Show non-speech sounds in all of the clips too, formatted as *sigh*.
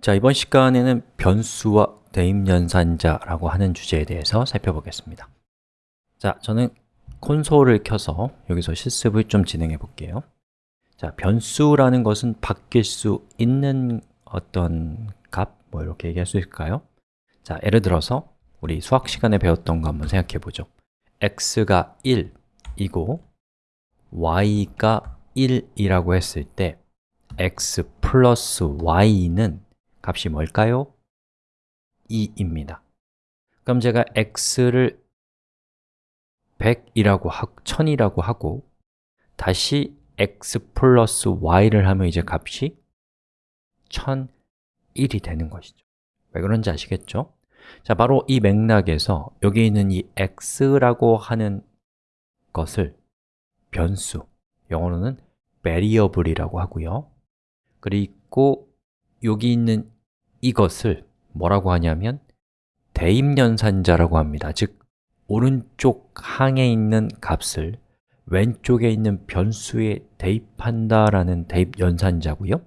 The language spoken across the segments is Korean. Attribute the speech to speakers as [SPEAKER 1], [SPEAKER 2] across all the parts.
[SPEAKER 1] 자, 이번 시간에는 변수와 대입연산자라고 하는 주제에 대해서 살펴보겠습니다. 자, 저는 콘솔을 켜서 여기서 실습을 좀 진행해 볼게요. 자, 변수라는 것은 바뀔 수 있는 어떤 값, 뭐 이렇게 얘기할 수 있을까요? 자, 예를 들어서 우리 수학 시간에 배웠던 거 한번 생각해 보죠. x가 1이고 y가 1이라고 했을 때 x 플러스 y는 값이 뭘까요? 2입니다 그럼 제가 x를 100이라고 하고 1000이라고 하고 다시 x 플러스 y를 하면 이제 값이 1001이 되는 것이죠 왜 그런지 아시겠죠? 자, 바로 이 맥락에서 여기 있는 이 x라고 하는 것을 변수, 영어로는 variable이라고 하고요 그리고 여기 있는 이것을 뭐라고 하냐면 대입연산자라고 합니다. 즉, 오른쪽 항에 있는 값을 왼쪽에 있는 변수에 대입한다라는 대입연산자고요.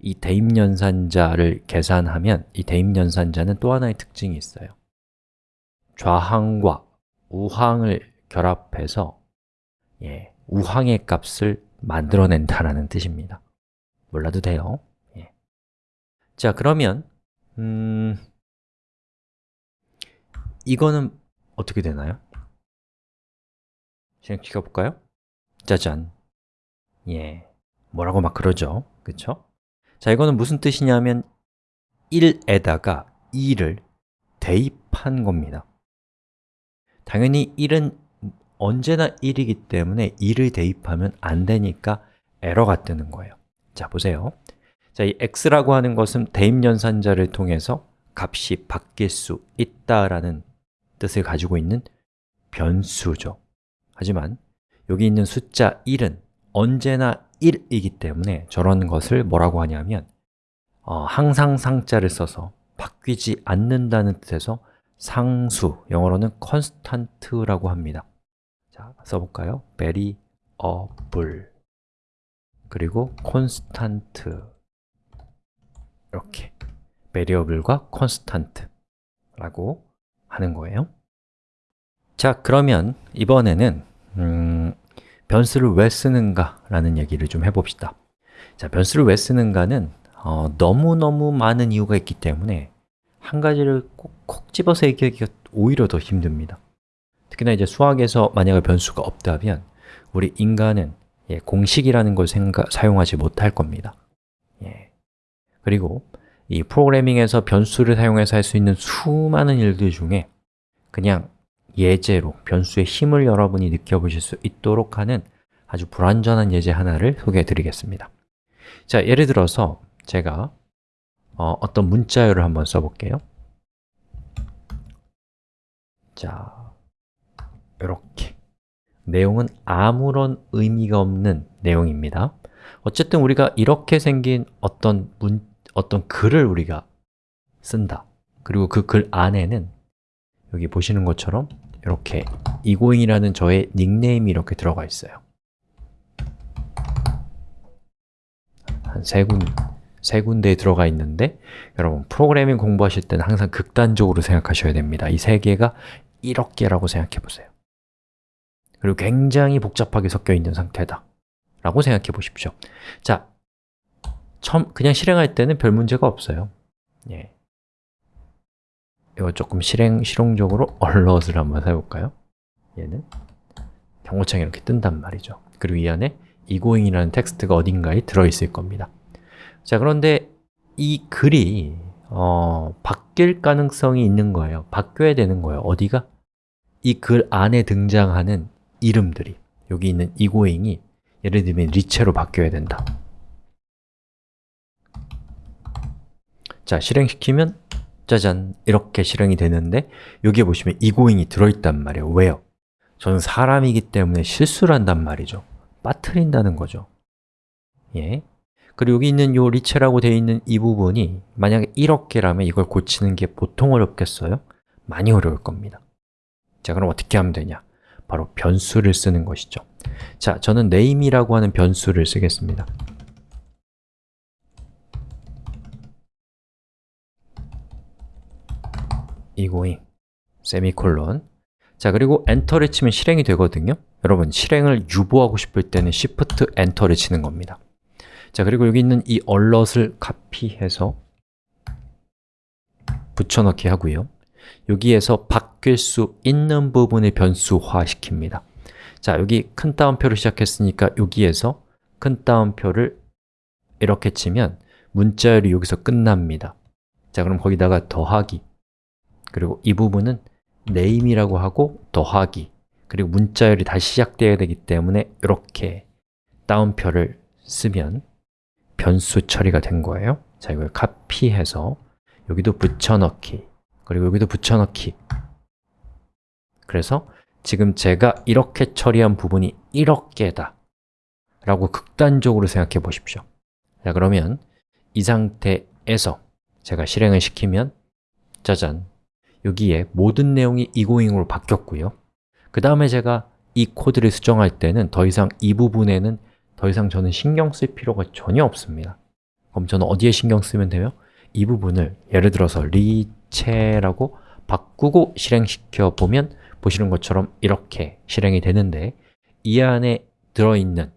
[SPEAKER 1] 이 대입연산자를 계산하면 이 대입연산자는 또 하나의 특징이 있어요. 좌항과 우항을 결합해서 예, 우항의 값을 만들어낸다라는 뜻입니다. 몰라도 돼요. 예. 자, 그러면 음, 이거는 어떻게 되나요? 실행시켜 볼까요? 짜잔 예, 뭐라고 막 그러죠, 그쵸? 자, 이거는 무슨 뜻이냐면 1에다가 2를 대입한 겁니다 당연히 1은 언제나 1이기 때문에 2를 대입하면 안 되니까 에러가 뜨는 거예요 자, 보세요 자, 이 x라고 하는 것은 대입연산자를 통해서 값이 바뀔 수 있다라는 뜻을 가지고 있는 변수죠. 하지만 여기 있는 숫자 1은 언제나 1이기 때문에 저런 것을 뭐라고 하냐면 어, 항상 상자를 써서 바뀌지 않는다는 뜻에서 상수, 영어로는 constant라고 합니다. 자, 써볼까요? variable 그리고 constant 이렇게 variable과 constant라고 하는 거예요. 자, 그러면 이번에는 음, 변수를 왜 쓰는가 라는 얘기를 좀 해봅시다. 자, 변수를 왜 쓰는가는 어, 너무너무 많은 이유가 있기 때문에 한 가지를 콕콕 집어서 얘기하기가 오히려 더 힘듭니다. 특히나 이제 수학에서 만약에 변수가 없다면 우리 인간은 예, 공식이라는 걸 생각, 사용하지 못할 겁니다. 예. 그리고 이 프로그래밍에서 변수를 사용해서 할 수 있는 수많은 일들 중에 그냥 예제로 변수의 힘을 여러분이 느껴보실 수 있도록 하는 아주 불완전한 예제 하나를 소개해 드리겠습니다. 자, 예를 들어서 제가 어, 어떤 문자열을 한번 써볼게요. 자, 이렇게. 내용은 아무런 의미가 없는 내용입니다. 어쨌든 우리가 이렇게 생긴 어떤 문, 어떤 글을 우리가 쓴다. 그리고 그 글 안에는 여기 보시는 것처럼 이렇게 이고잉이라는 저의 닉네임이 이렇게 들어가 있어요. 한 세 군, 세 군데에 들어가 있는데 여러분 프로그래밍 공부하실 때는 항상 극단적으로 생각하셔야 됩니다. 이 세 개가 이렇게라고 생각해 보세요. 그리고 굉장히 복잡하게 섞여 있는 상태다. 라고 생각해 보십시오. 자, 처음 그냥 실행할 때는 별 문제가 없어요. 예. 이거 조금 실행, 실용적으로 *laughs* 얼럿을 한번 해볼까요? 얘는 경고창이 이렇게 뜬단 말이죠. 그리고 이 안에 이고잉이라는 텍스트가 어딘가에 들어있을 겁니다. 자, 그런데 이 글이 어, 바뀔 가능성이 있는 거예요. 바뀌어야 되는 거예요. 어디가? 이 글 안에 등장하는 이름들이. 여기 있는 이고잉이 예를 들면 리체로 바뀌어야 된다 자, 실행시키면 짜잔 이렇게 실행이 되는데 여기에 보시면 이고잉이 들어있단 말이에요 왜요? 저는 사람이기 때문에 실수를 한단 말이죠 빠트린다는 거죠 예. 그리고 여기 있는 요 리체라고 되어 있는 이 부분이 만약에 이렇게라면 이걸 고치는 게 보통 어렵겠어요? 많이 어려울 겁니다 자, 그럼 어떻게 하면 되냐? 바로 변수를 쓰는 것이죠 자, 저는 name이라고 하는 변수를 쓰겠습니다 egoing 세미콜론. 자 그리고 엔터를 치면 실행이 되거든요. 여러분 실행을 유보하고 싶을 때는 Shift 엔터를 치는 겁니다. 자 그리고 여기 있는 이 alert을 카피해서 붙여넣기 하고요. 여기에서 바뀔 수 있는 부분을 변수화 시킵니다. 자 여기 큰 따옴표를 시작했으니까 여기에서 큰 따옴표를 이렇게 치면 문자열이 여기서 끝납니다. 자 그럼 거기다가 더하기 그리고 이 부분은 name이라고 하고 더하기 그리고 문자열이 다시 시작되어야 되기 때문에 이렇게 따옴표를 쓰면 변수 처리가 된 거예요. 자, 이걸 카피해서 여기도 붙여넣기 그리고 여기도 붙여넣기. 그래서 지금 제가 이렇게 처리한 부분이 이렇게다 라고 극단적으로 생각해 보십시오. 자, 그러면 이 상태에서 제가 실행을 시키면 짜잔 여기에 모든 내용이 egoing으로 바뀌었고요 그 다음에 제가 이 코드를 수정할 때는 더 이상 이 부분에는 더 이상 저는 신경 쓸 필요가 전혀 없습니다 그럼 저는 어디에 신경 쓰면 돼요? 이 부분을 예를 들어서 리체라고 바꾸고 실행시켜 보면 보시는 것처럼 이렇게 실행이 되는데 이 안에 들어있는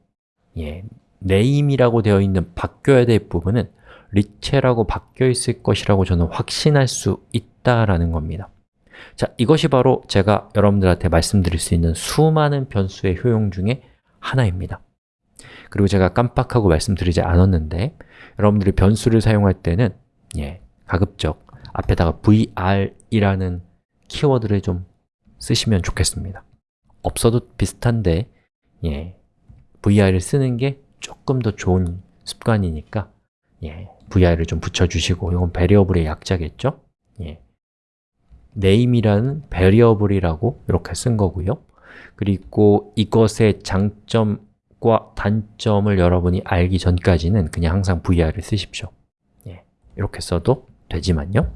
[SPEAKER 1] 예, name이라고 되어 있는 바뀌어야 될 부분은 리체라고 바뀌어 있을 것이라고 저는 확신할 수 있다라는 겁니다. 자, 이것이 바로 제가 여러분들한테 말씀드릴 수 있는 수많은 변수의 효용 중에 하나입니다. 그리고 제가 깜빡하고 말씀드리지 않았는데 여러분들이 변수를 사용할 때는 예, 가급적 앞에다가 vr이라는 키워드를 좀 쓰시면 좋겠습니다. 없어도 비슷한데 예, vr을 쓰는 게 조금 더 좋은 습관이니까 예, vir을 좀 붙여주시고 이건 variable의 약자겠죠? 예, name이라는 variable이라고 이렇게 쓴 거고요. 그리고 이것의 장점과 단점을 여러분이 알기 전까지는 그냥 항상 vir을 쓰십시오. 예, 이렇게 써도 되지만요.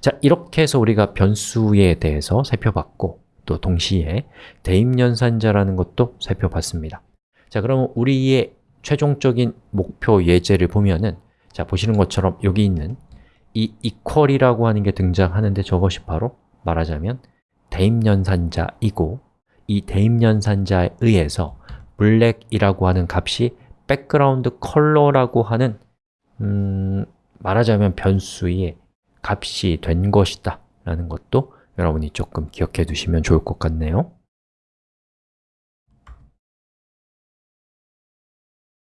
[SPEAKER 1] 자, 이렇게 해서 우리가 변수에 대해서 살펴봤고 또 동시에 대입연산자라는 것도 살펴봤습니다. 자, 그러면 우리의 최종적인 목표 예제를 보면은 자, 보시는 것처럼 여기 있는 이 equal이라고 하는 게 등장하는데 저것이 바로 말하자면 대입연산자이고 이 대입연산자에 의해서 black이라고 하는 값이 background color라고 하는 음, 말하자면 변수의 값이 된 것이다 라는 것도 여러분이 조금 기억해 두시면 좋을 것 같네요